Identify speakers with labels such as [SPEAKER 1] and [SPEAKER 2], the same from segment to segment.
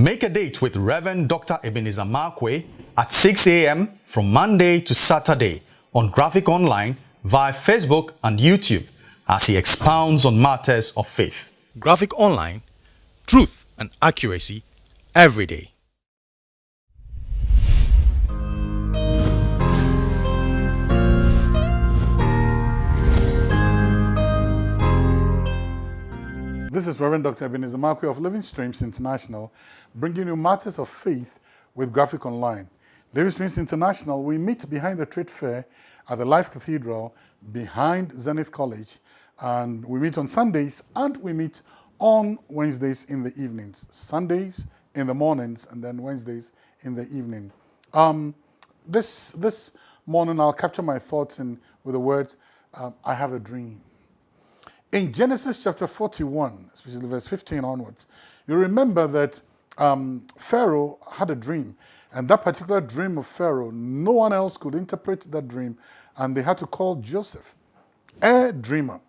[SPEAKER 1] Make a date with Reverend Dr. Ebenezer Markwei at 6 a.m. from Monday to Saturday on Graphic Online via Facebook and YouTube as he expounds on matters of faith. Graphic Online, truth and accuracy every day.
[SPEAKER 2] This is Reverend Dr. Ebenezer Markwei of Living Streams International, bringing you matters of faith with Graphic Online. Living Streams International, we meet behind the trade fair at the Life Cathedral behind Zenith College, and we meet on Sundays and we meet on Wednesdays in the evenings. Sundays in the mornings and then Wednesdays in the evening. Um, this, this morning I'll capture my thoughts in, with the words, um, I have a dream. In Genesis chapter 41, especially verse 15 onwards, you remember that um, Pharaoh had a dream. And that particular dream of Pharaoh, no one else could interpret that dream. And they had to call Joseph, a dreamer,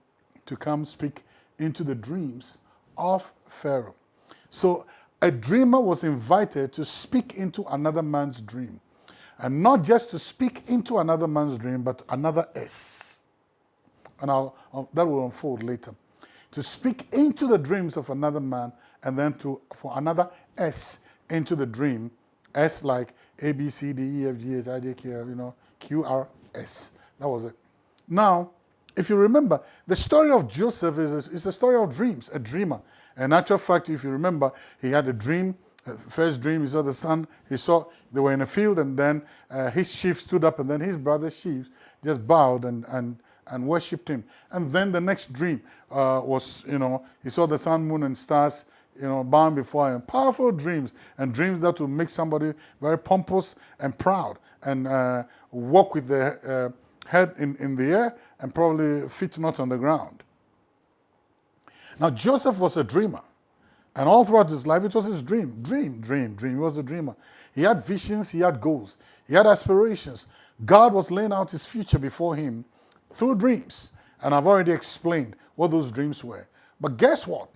[SPEAKER 2] to come speak into the dreams of Pharaoh. So a dreamer was invited to speak into another man's dream. And not just to speak into another man's dream, but another S and I'll, I'll, that will unfold later. To speak into the dreams of another man and then to for another S into the dream, S like A, B, C, D, E, F, G, H, I, J, K, L, you know, Q, R, S. That was it. Now, if you remember, the story of Joseph is a, is a story of dreams, a dreamer. In actual fact, if you remember, he had a dream, uh, first dream, he saw the sun, he saw they were in a field, and then uh, his sheep stood up, and then his brother's sheep just bowed and, and and worshipped him. And then the next dream uh, was, you know, he saw the sun, moon, and stars, you know, bound before him. Powerful dreams, and dreams that will make somebody very pompous and proud, and uh, walk with their uh, head in, in the air and probably feet not on the ground. Now, Joseph was a dreamer. And all throughout his life, it was his dream, dream, dream, dream. He was a dreamer. He had visions, he had goals, he had aspirations. God was laying out his future before him through dreams. And I've already explained what those dreams were. But guess what?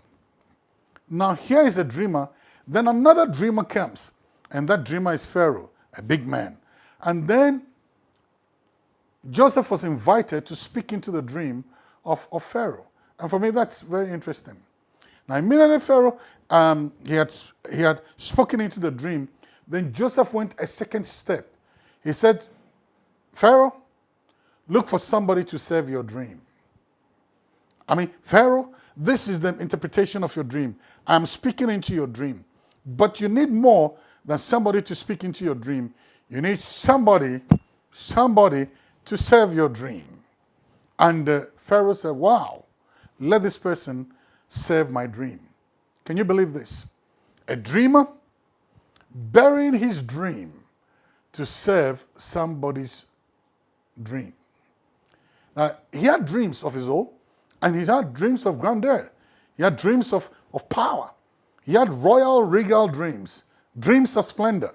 [SPEAKER 2] Now here is a dreamer, then another dreamer comes. And that dreamer is Pharaoh, a big man. And then Joseph was invited to speak into the dream of, of Pharaoh. And for me, that's very interesting. Now, immediately Pharaoh, um, he, had, he had spoken into the dream. Then Joseph went a second step. He said, Pharaoh, Look for somebody to serve your dream. I mean, Pharaoh, this is the interpretation of your dream. I'm speaking into your dream. But you need more than somebody to speak into your dream. You need somebody, somebody to serve your dream. And uh, Pharaoh said, wow, let this person serve my dream. Can you believe this? A dreamer burying his dream to serve somebody's dream. Now, he had dreams of his own, and he had dreams of grandeur. He had dreams of, of power. He had royal, regal dreams, dreams of splendor,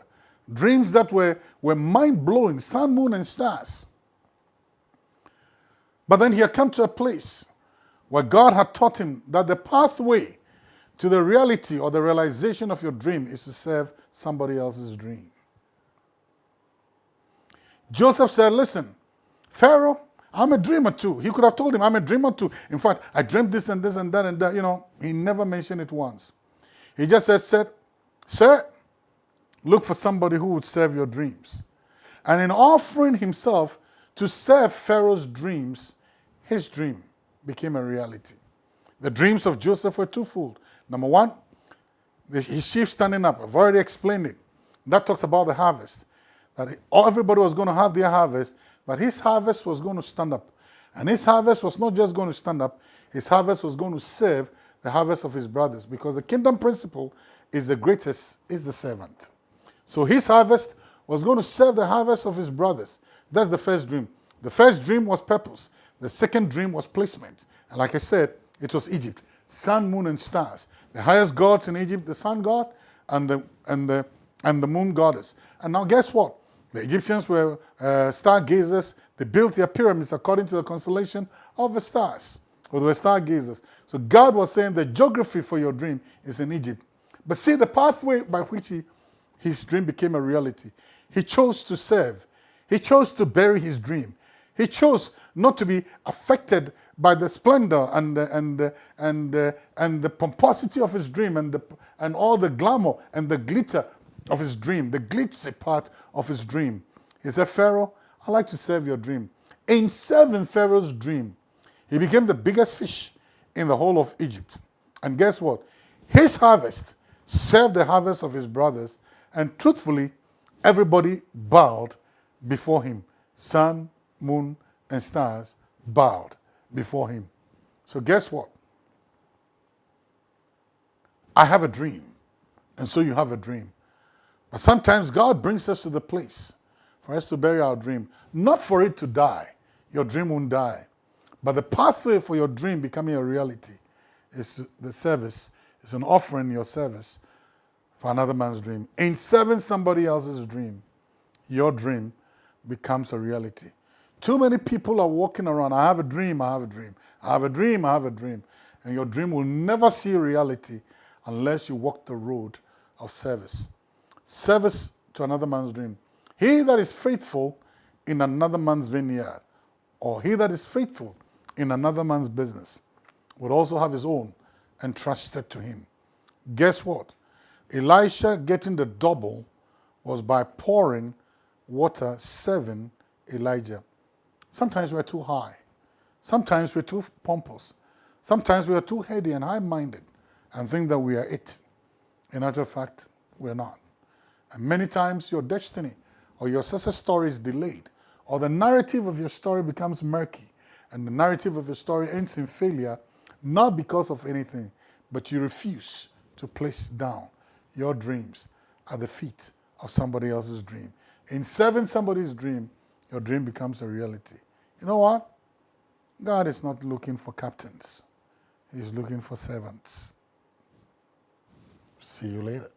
[SPEAKER 2] dreams that were, were mind-blowing, sun, moon, and stars. But then he had come to a place where God had taught him that the pathway to the reality or the realization of your dream is to serve somebody else's dream. Joseph said, listen, Pharaoh, I'm a dreamer too. He could have told him, I'm a dreamer too. In fact, I dreamed this and this and that and that. You know, he never mentioned it once. He just said, said, Sir, look for somebody who would serve your dreams. And in offering himself to serve Pharaoh's dreams, his dream became a reality. The dreams of Joseph were twofold. Number one, his sheep standing up. I've already explained it. That talks about the harvest. That everybody was going to have their harvest, but his harvest was going to stand up. And his harvest was not just going to stand up, his harvest was going to serve the harvest of his brothers because the kingdom principle is the greatest is the servant. So his harvest was going to serve the harvest of his brothers. That's the first dream. The first dream was purpose. The second dream was placement. And like I said, it was Egypt. Sun, moon, and stars. The highest gods in Egypt, the sun god and the, and the, and the moon goddess. And now guess what? The Egyptians were uh, stargazers. They built their pyramids according to the constellation of the stars, or they were stargazers. So God was saying the geography for your dream is in Egypt. But see the pathway by which he, his dream became a reality. He chose to serve. He chose to bury his dream. He chose not to be affected by the splendor and the, and the, and the, and the pomposity of his dream and, the, and all the glamour and the glitter of his dream, the glitzy part of his dream. He said, Pharaoh, I'd like to serve your dream. In serving Pharaoh's dream, he became the biggest fish in the whole of Egypt. And guess what? His harvest served the harvest of his brothers, and truthfully, everybody bowed before him. Sun, moon, and stars bowed before him. So guess what? I have a dream, and so you have a dream. But sometimes God brings us to the place for us to bury our dream, not for it to die. Your dream won't die. But the pathway for your dream becoming a reality is the service, is an offering your service for another man's dream. In serving somebody else's dream, your dream becomes a reality. Too many people are walking around, I have a dream, I have a dream, I have a dream, I have a dream. And your dream will never see reality unless you walk the road of service. Service to another man's dream. He that is faithful in another man's vineyard, or he that is faithful in another man's business, would also have his own entrusted to him. Guess what? Elisha getting the double was by pouring water serving Elijah. Sometimes we're too high. Sometimes we're too pompous. Sometimes we are too heady and high-minded and think that we are it. In actual fact, we're not. And many times your destiny or your success story is delayed or the narrative of your story becomes murky and the narrative of your story ends in failure not because of anything, but you refuse to place down your dreams at the feet of somebody else's dream. In serving somebody's dream, your dream becomes a reality. You know what? God is not looking for captains. He's looking for servants. See you later.